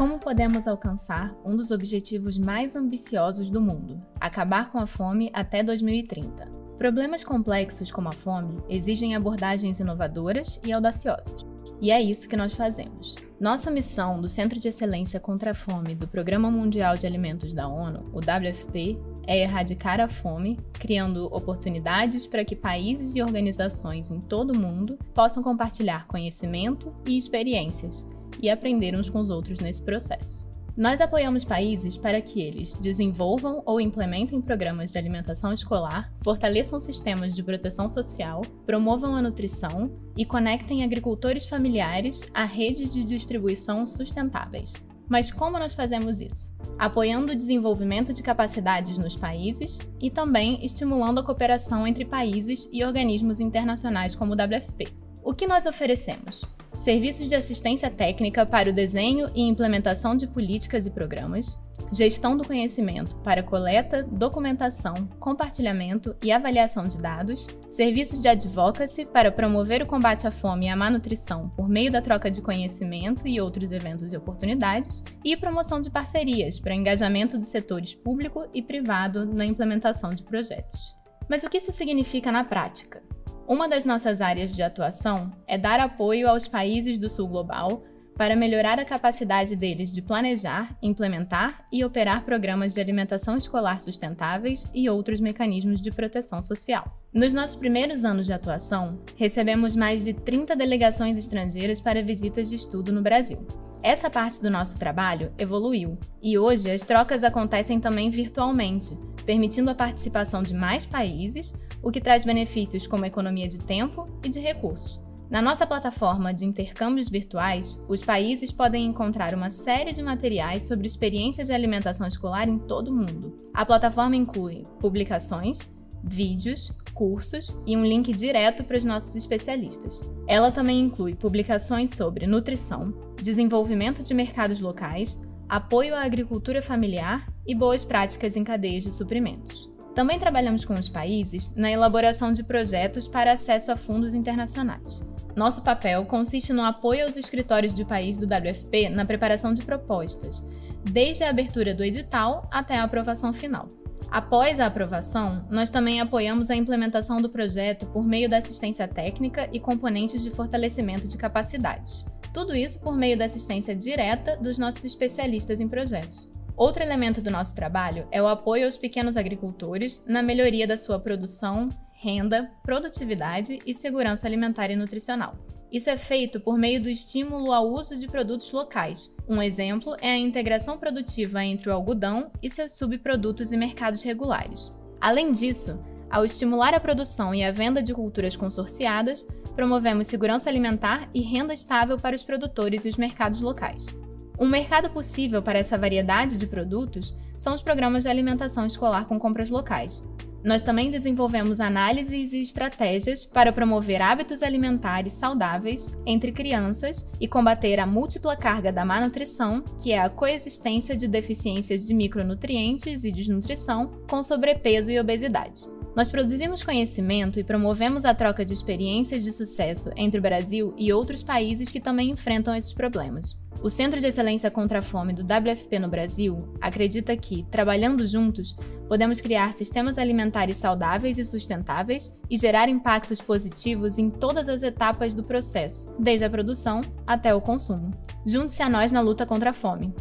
como podemos alcançar um dos objetivos mais ambiciosos do mundo: acabar com a fome até 2030. Problemas complexos como a fome exigem abordagens inovadoras e audaciosas. E é isso que nós fazemos. Nossa missão do Centro de Excelência contra a Fome do Programa Mundial de Alimentos da ONU, o WFP, é erradicar a fome, criando oportunidades para que países e organizações em todo o mundo possam compartilhar conhecimento e experiências e aprender uns com os outros nesse processo. Nós apoiamos países para que eles desenvolvam ou implementem programas de alimentação escolar, fortaleçam sistemas de proteção social, promovam a nutrição e conectem agricultores familiares a redes de distribuição sustentáveis. Mas como nós fazemos isso? Apoiando o desenvolvimento de capacidades nos países e também estimulando a cooperação entre países e organismos internacionais como o WFP. O que nós oferecemos? Serviços de assistência técnica para o desenho e implementação de políticas e programas, gestão do conhecimento para coleta, documentação, compartilhamento e avaliação de dados, serviços de advocacy para promover o combate à fome e à má nutrição por meio da troca de conhecimento e outros eventos e oportunidades, e promoção de parcerias para engajamento dos setores público e privado na implementação de projetos. Mas o que isso significa na prática? Uma das nossas áreas de atuação é dar apoio aos países do Sul Global para melhorar a capacidade deles de planejar, implementar e operar programas de alimentação escolar sustentáveis e outros mecanismos de proteção social. Nos nossos primeiros anos de atuação, recebemos mais de 30 delegações estrangeiras para visitas de estudo no Brasil. Essa parte do nosso trabalho evoluiu e hoje as trocas acontecem também virtualmente, permitindo a participação de mais países, o que traz benefícios como economia de tempo e de recursos. Na nossa plataforma de intercâmbios virtuais, os países podem encontrar uma série de materiais sobre experiências de alimentação escolar em todo o mundo. A plataforma inclui publicações, vídeos, cursos e um link direto para os nossos especialistas. Ela também inclui publicações sobre nutrição, desenvolvimento de mercados locais, apoio à agricultura familiar e boas práticas em cadeias de suprimentos. Também trabalhamos com os países na elaboração de projetos para acesso a fundos internacionais. Nosso papel consiste no apoio aos escritórios de país do WFP na preparação de propostas, desde a abertura do edital até a aprovação final. Após a aprovação, nós também apoiamos a implementação do projeto por meio da assistência técnica e componentes de fortalecimento de capacidades. Tudo isso por meio da assistência direta dos nossos especialistas em projetos. Outro elemento do nosso trabalho é o apoio aos pequenos agricultores na melhoria da sua produção, renda, produtividade e segurança alimentar e nutricional. Isso é feito por meio do estímulo ao uso de produtos locais. Um exemplo é a integração produtiva entre o algodão e seus subprodutos e mercados regulares. Além disso, ao estimular a produção e a venda de culturas consorciadas, promovemos segurança alimentar e renda estável para os produtores e os mercados locais. Um mercado possível para essa variedade de produtos são os programas de alimentação escolar com compras locais. Nós também desenvolvemos análises e estratégias para promover hábitos alimentares saudáveis entre crianças e combater a múltipla carga da má nutrição, que é a coexistência de deficiências de micronutrientes e desnutrição com sobrepeso e obesidade. Nós produzimos conhecimento e promovemos a troca de experiências de sucesso entre o Brasil e outros países que também enfrentam esses problemas. O Centro de Excelência contra a Fome do WFP no Brasil acredita que, trabalhando juntos, podemos criar sistemas alimentares saudáveis e sustentáveis e gerar impactos positivos em todas as etapas do processo, desde a produção até o consumo. Junte-se a nós na luta contra a fome.